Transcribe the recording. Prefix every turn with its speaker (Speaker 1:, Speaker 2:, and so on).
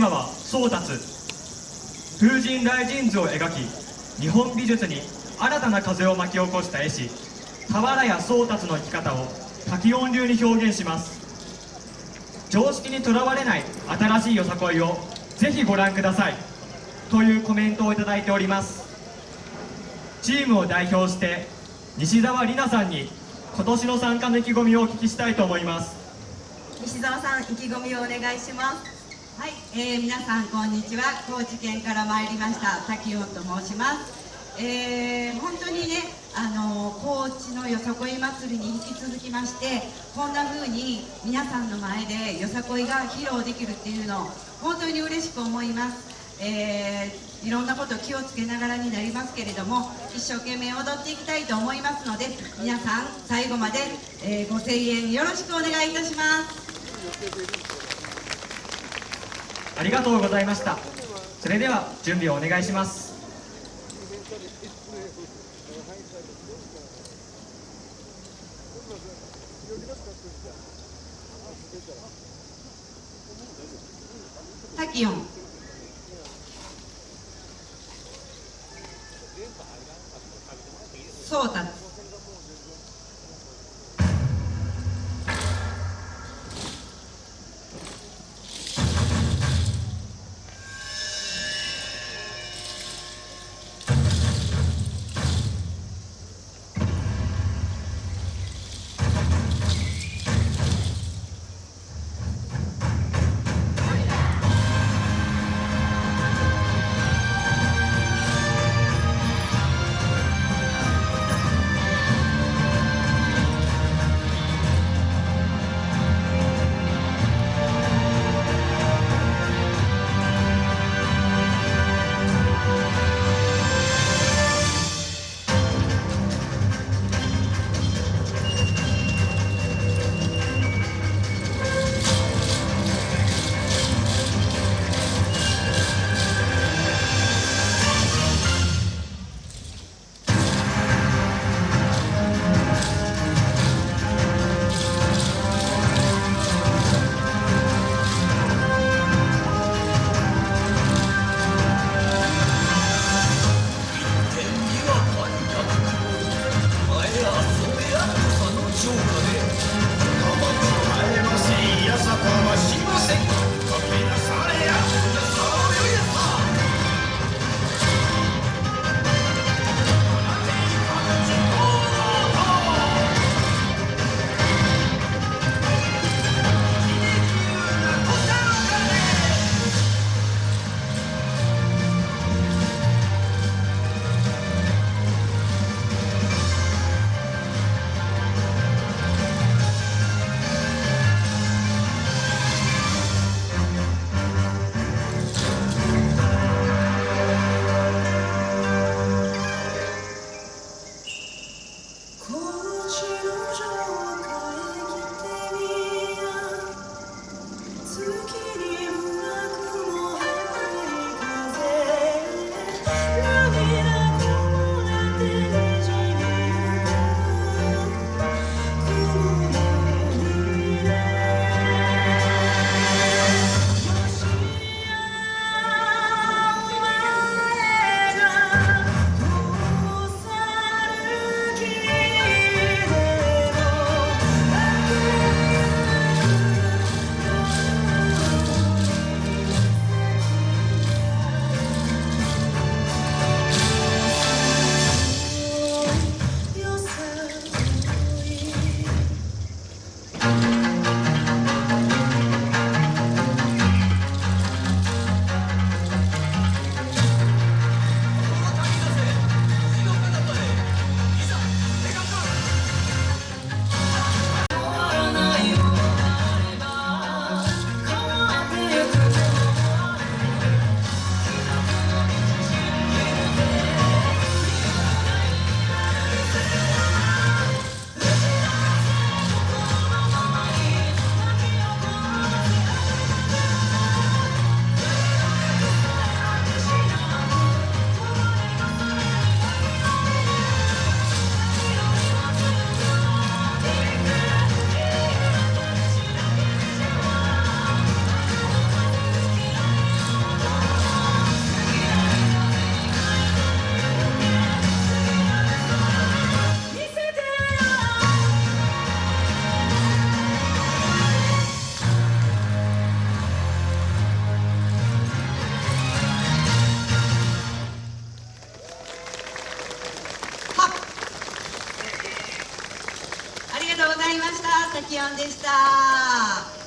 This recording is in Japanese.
Speaker 1: ーマは宗達風神雷神図を描き日本美術に新たな風を巻き起こした絵師俵屋宗達の生き方を滝音流に表現します。常識にとらわれない新しいよさこいをぜひご覧ください。というコメントをいただいております。チームを代表して西澤里奈さんに今年の参加の意気込みをお聞きしたいと思います。
Speaker 2: 西澤さん意気込みをお願いします。
Speaker 3: はい、えー、皆さんこんにちは。高知県から参りました。滝音と申します。えー、本当にねあの高知のよさこい祭りに引き続きましてこんな風に皆さんの前でよさこいが披露できるっていうのを本当に嬉しく思います。えー、いろんなこと気をつけながらになりますけれども一生懸命踊っていきたいと思いますので皆さん最後まで、えー、ご声援よろしくお願いいたします。
Speaker 1: ありがとうございました。それでは準備をお願いします。
Speaker 3: タキオン。should ました。滝音でした。